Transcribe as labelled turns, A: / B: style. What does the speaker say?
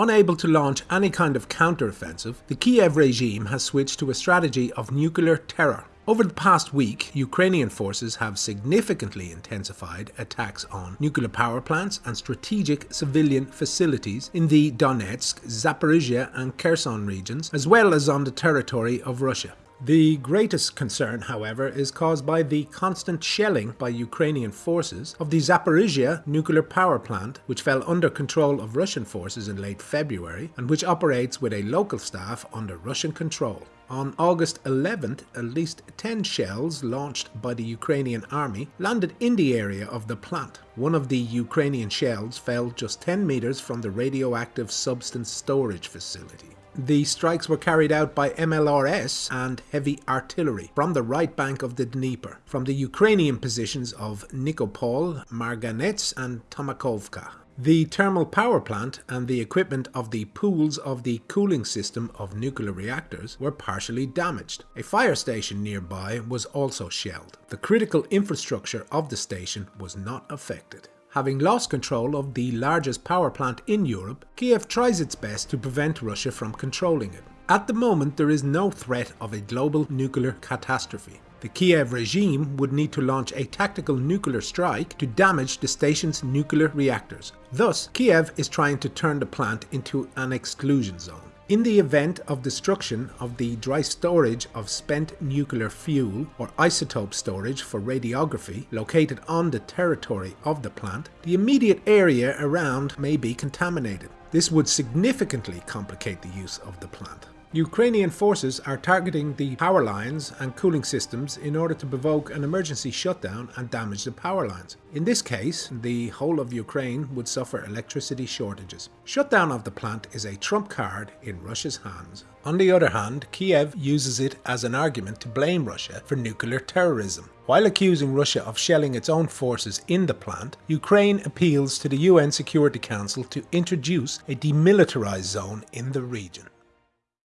A: Unable to launch any kind of counteroffensive, the Kiev regime has switched to a strategy of nuclear terror. Over the past week, Ukrainian forces have significantly intensified attacks on nuclear power plants and strategic civilian facilities in the Donetsk, Zaporizhia and Kherson regions, as well as on the territory of Russia. The greatest concern, however, is caused by the constant shelling by Ukrainian forces of the Zaporizhia nuclear power plant, which fell under control of Russian forces in late February and which operates with a local staff under Russian control. On August 11th, at least 10 shells launched by the Ukrainian army landed in the area of the plant. One of the Ukrainian shells fell just 10 meters from the radioactive substance storage facility. The strikes were carried out by MLRS and heavy artillery from the right bank of the Dnieper, from the Ukrainian positions of Nikopol, Marganets and Tomakovka. The thermal power plant and the equipment of the pools of the cooling system of nuclear reactors were partially damaged. A fire station nearby was also shelled. The critical infrastructure of the station was not affected. Having lost control of the largest power plant in Europe, Kiev tries its best to prevent Russia from controlling it. At the moment there is no threat of a global nuclear catastrophe. The Kiev regime would need to launch a tactical nuclear strike to damage the station's nuclear reactors. Thus, Kiev is trying to turn the plant into an exclusion zone. In the event of destruction of the dry storage of spent nuclear fuel or isotope storage for radiography located on the territory of the plant, the immediate area around may be contaminated. This would significantly complicate the use of the plant. Ukrainian forces are targeting the power lines and cooling systems in order to provoke an emergency shutdown and damage the power lines. In this case, the whole of Ukraine would suffer electricity shortages. Shutdown of the plant is a trump card in Russia's hands. On the other hand, Kiev uses it as an argument to blame Russia for nuclear terrorism. While accusing Russia of shelling its own forces in the plant, Ukraine appeals to the UN Security Council to introduce a demilitarized zone in the region.